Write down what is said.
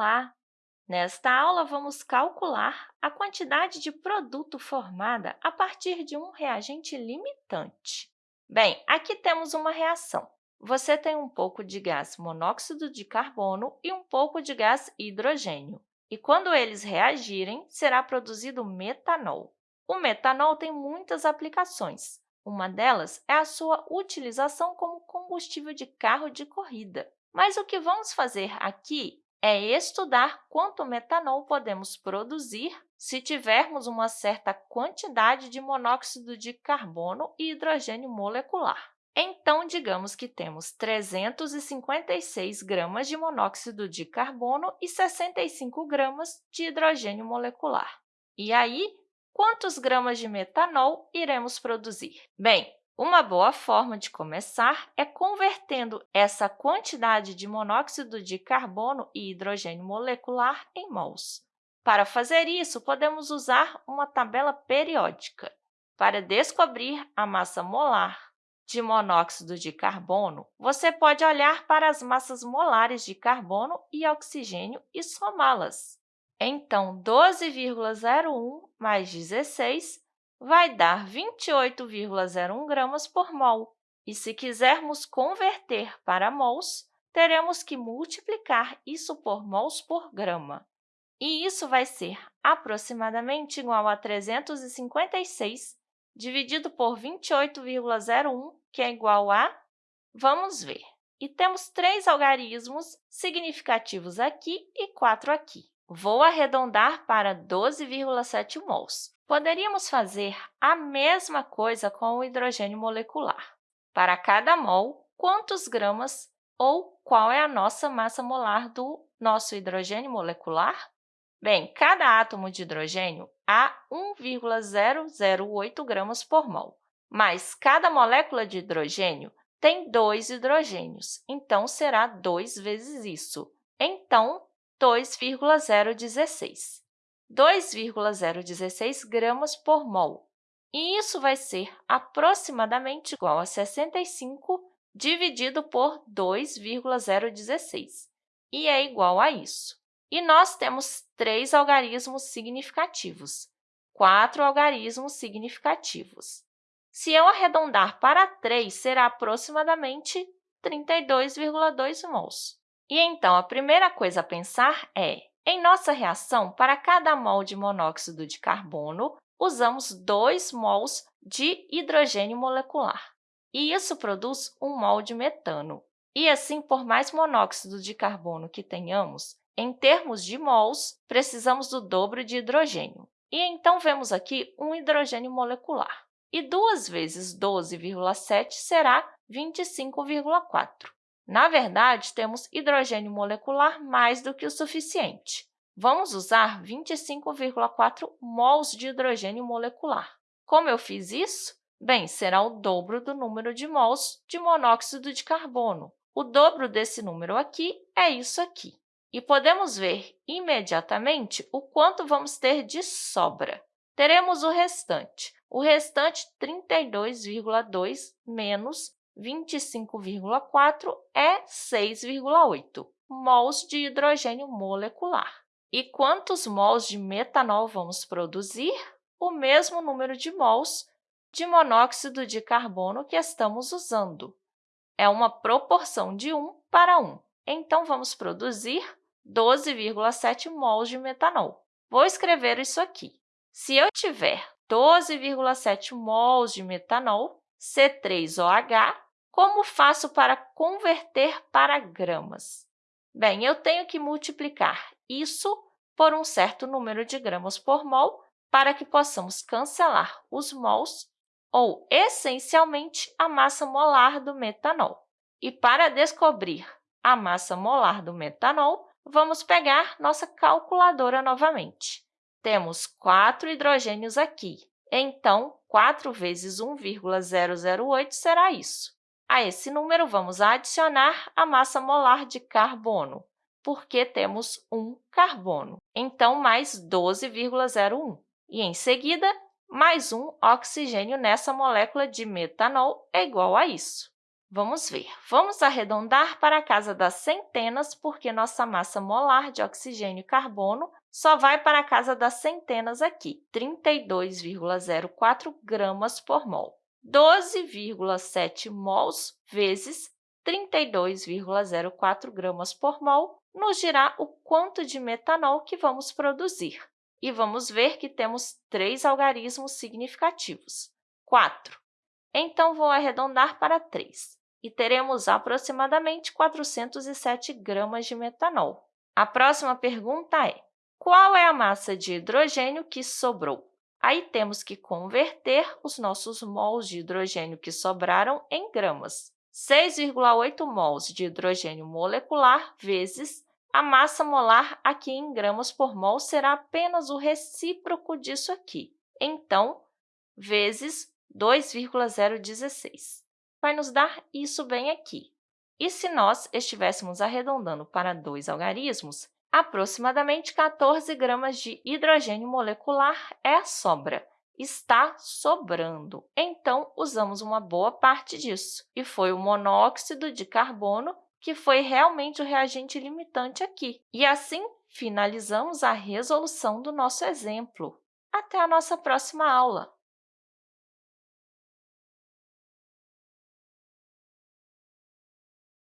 Olá! Nesta aula, vamos calcular a quantidade de produto formada a partir de um reagente limitante. Bem, aqui temos uma reação. Você tem um pouco de gás monóxido de carbono e um pouco de gás hidrogênio. E quando eles reagirem, será produzido metanol. O metanol tem muitas aplicações. Uma delas é a sua utilização como combustível de carro de corrida. Mas o que vamos fazer aqui é estudar quanto metanol podemos produzir se tivermos uma certa quantidade de monóxido de carbono e hidrogênio molecular. Então, digamos que temos 356 gramas de monóxido de carbono e 65 gramas de hidrogênio molecular. E aí, quantos gramas de metanol iremos produzir? Bem, uma boa forma de começar é convertendo essa quantidade de monóxido de carbono e hidrogênio molecular em mols. Para fazer isso, podemos usar uma tabela periódica. Para descobrir a massa molar de monóxido de carbono, você pode olhar para as massas molares de carbono e oxigênio e somá-las. Então, 12,01 mais 16 vai dar 28,01 gramas por mol. E se quisermos converter para mols, teremos que multiplicar isso por mols por grama. E isso vai ser aproximadamente igual a 356 dividido por 28,01, que é igual a... Vamos ver. E temos três algarismos significativos aqui e quatro aqui. Vou arredondar para 12,7 mols. Poderíamos fazer a mesma coisa com o hidrogênio molecular. Para cada mol, quantos gramas ou qual é a nossa massa molar do nosso hidrogênio molecular? Bem, cada átomo de hidrogênio há 1,008 gramas por mol, mas cada molécula de hidrogênio tem dois hidrogênios, então será 2 vezes isso. Então, 2,016. 2,016 gramas por mol. E isso vai ser aproximadamente igual a 65 dividido por 2,016, e é igual a isso. E nós temos três algarismos significativos, quatro algarismos significativos. Se eu arredondar para 3, será aproximadamente 32,2 mols. E então, a primeira coisa a pensar é em nossa reação, para cada mol de monóxido de carbono, usamos 2 mols de hidrogênio molecular. E isso produz 1 mol de metano. E assim, por mais monóxido de carbono que tenhamos, em termos de mols, precisamos do dobro de hidrogênio. E então, vemos aqui um hidrogênio molecular. E 2 vezes 12,7 será 25,4. Na verdade, temos hidrogênio molecular mais do que o suficiente. Vamos usar 25,4 mols de hidrogênio molecular. Como eu fiz isso? Bem, será o dobro do número de mols de monóxido de carbono. O dobro desse número aqui é isso aqui. E podemos ver imediatamente o quanto vamos ter de sobra. Teremos o restante. O restante, 32,2 menos 25,4 é 6,8 mols de hidrogênio molecular. E quantos mols de metanol vamos produzir? O mesmo número de mols de monóxido de carbono que estamos usando. É uma proporção de 1 para 1. Então, vamos produzir 12,7 mols de metanol. Vou escrever isso aqui. Se eu tiver 12,7 mols de metanol, C3OH, como faço para converter para gramas? Bem, eu tenho que multiplicar isso por um certo número de gramas por mol para que possamos cancelar os mols ou, essencialmente, a massa molar do metanol. E para descobrir a massa molar do metanol, vamos pegar nossa calculadora novamente. Temos quatro hidrogênios aqui, então, 4 vezes 1,008 será isso. A esse número, vamos adicionar a massa molar de carbono, porque temos um carbono. Então, mais 12,01. E, em seguida, mais um oxigênio nessa molécula de metanol é igual a isso. Vamos ver. Vamos arredondar para a casa das centenas, porque nossa massa molar de oxigênio e carbono só vai para a casa das centenas aqui, 32,04 gramas por mol. 12,7 mols vezes 32,04 gramas por mol nos dirá o quanto de metanol que vamos produzir. E vamos ver que temos três algarismos significativos. 4. Então, vou arredondar para 3 e teremos aproximadamente 407 gramas de metanol. A próxima pergunta é, qual é a massa de hidrogênio que sobrou? Aí temos que converter os nossos mols de hidrogênio que sobraram em gramas. 6,8 mols de hidrogênio molecular vezes a massa molar aqui em gramas por mol será apenas o recíproco disso aqui. Então, vezes 2,016 vai nos dar isso bem aqui. E se nós estivéssemos arredondando para dois algarismos, aproximadamente 14 gramas de hidrogênio molecular é a sobra. Está sobrando. Então, usamos uma boa parte disso, e foi o monóxido de carbono que foi realmente o reagente limitante aqui. E assim, finalizamos a resolução do nosso exemplo. Até a nossa próxima aula!